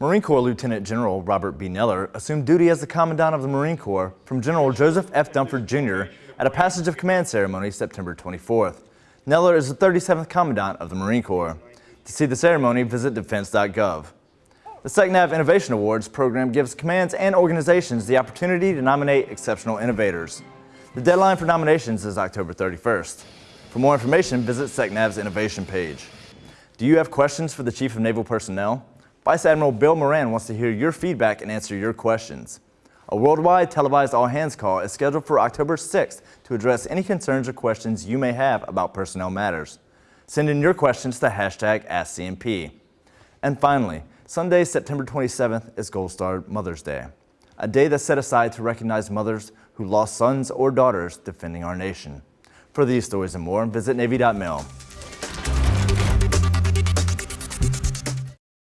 Marine Corps Lieutenant General Robert B. Neller assumed duty as the Commandant of the Marine Corps from General Joseph F. Dunford Jr. at a passage of command ceremony September 24th. Neller is the 37th Commandant of the Marine Corps. To see the ceremony, visit defense.gov. The SecNav Innovation Awards program gives commands and organizations the opportunity to nominate exceptional innovators. The deadline for nominations is October 31st. For more information, visit SecNav's innovation page. Do you have questions for the Chief of Naval Personnel? Vice Admiral Bill Moran wants to hear your feedback and answer your questions. A worldwide televised all-hands call is scheduled for October 6th to address any concerns or questions you may have about personnel matters. Send in your questions to hashtag AskCNP. And finally, Sunday, September 27th is Gold Star Mother's Day, a day that's set aside to recognize mothers who lost sons or daughters defending our nation. For these stories and more, visit Navy.mil.